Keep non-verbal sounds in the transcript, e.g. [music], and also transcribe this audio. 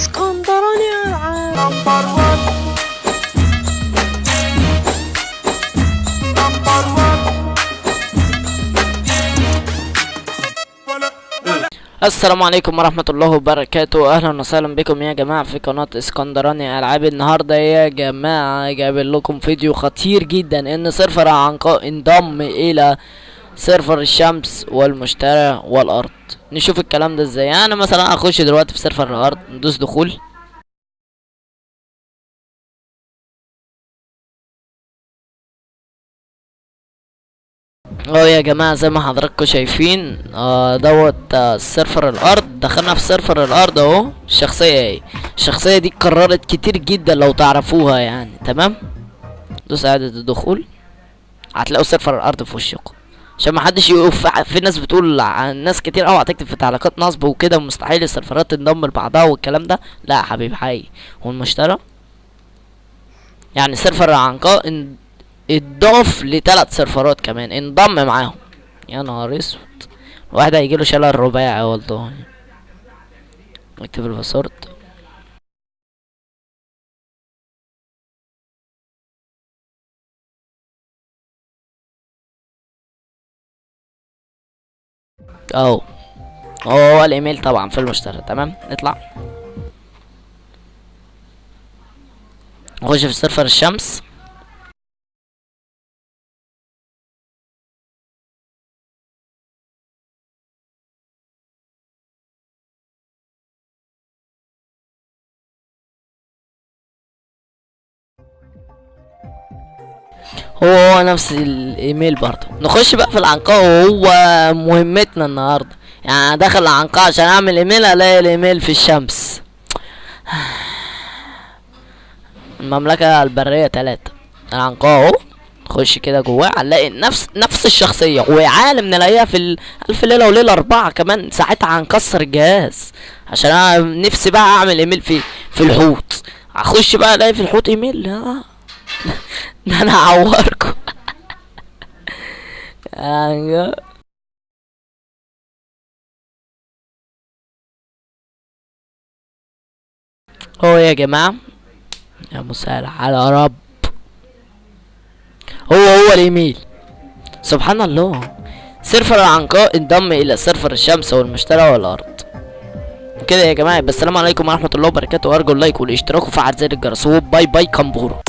اسكندراني العاب السلام عليكم ورحمة الله وبركاته. أهلا وسهلا بكم يا جماعة في قناة اسكندراني ألعاب النهاردة يا جماعة. جايب لكم فيديو خطير جدا إن سيرفر عنقاء انضم إلى سيرفر الشمس والمشتري والأرض. نشوف الكلام ده إزاي. أنا مثلا أخش دلوقتي في سيرفر الأرض ندوس دخول. آه يا جماعة زي ما حضراتكم شايفين آه دوت آه سيرفر الأرض. دخلنا في سيرفر الأرض أهو. الشخصية اهي الشخصية دي اتكررت كتير جدا لو تعرفوها يعني تمام؟ دوس إعادة الدخول. هتلاقوا سيرفر الأرض في وشكم. عشان ما حدش يقف. في ناس بتقول ناس كتير قوي هتكتب في تعليقات نصب وكده مستحيل السيرفرات تنضم لبعضها والكلام ده. لا يا حبيبي حقيقي. هو المشترى يعني سيرفر العنقاء ان- اتضاف لتلات سيرفرات كمان. انضم معاهم. يا نهار اسود. واحد هيجيله شلل رباعي والله اكتب ال password. اهو هو الإيميل طبعا في المشترى تمام؟ نطلع. نخش في سيرفر الشمس. هو هو نفس الإيميل برضه. نخش بقى في العنقاء وهو مهمتنا النهارده. يعني داخل العنقاء عشان أعمل إيميل ألاقي الإيميل في الشمس. [sighs] المملكة البرية تلاتة. العنقاء أهو. نخش كده جواه هنلاقي نفس نفس الشخصية. وعالم نلاقيها في ألف ليلة وليلة أربعة كمان. ساعتها هنكسر الجهاز. عشان أنا نفسي بقى أعمل إيميل في في الحوت. هخش بقى ألاقي في الحوت إيميل. آه. ده أنا هعوركم يعني هو يا جماعة يا مسهل على رب. هو هو الإيميل. سبحان الله. سيرفر العنقاء انضم إلى سيرفر الشمس والمشترى والأرض. كده يا جماعة بس السلام عليكم ورحمة الله وبركاته. وأرجو ال like والاشتراك وفعل زر الجرس. و bye bye كمبورو.